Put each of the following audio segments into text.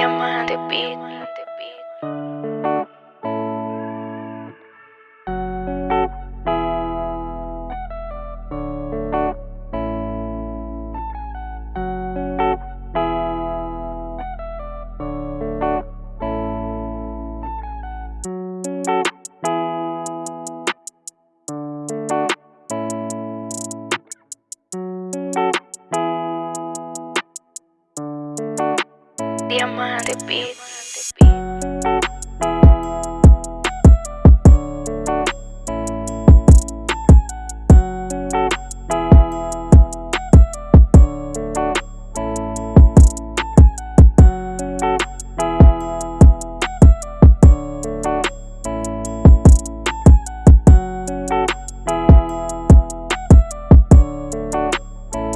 Diamante Beat. Diamante Beat.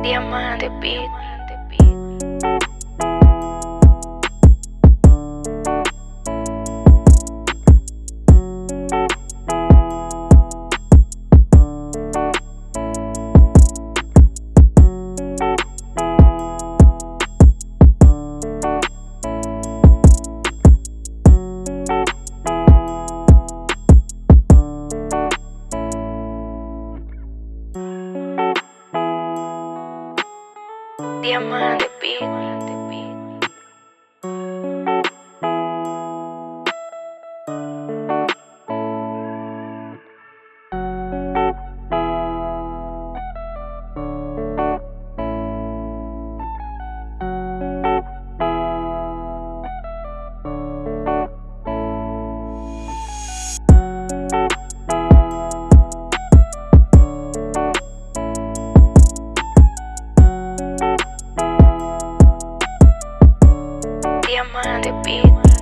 Diamante Beat. Diamante Beat. need.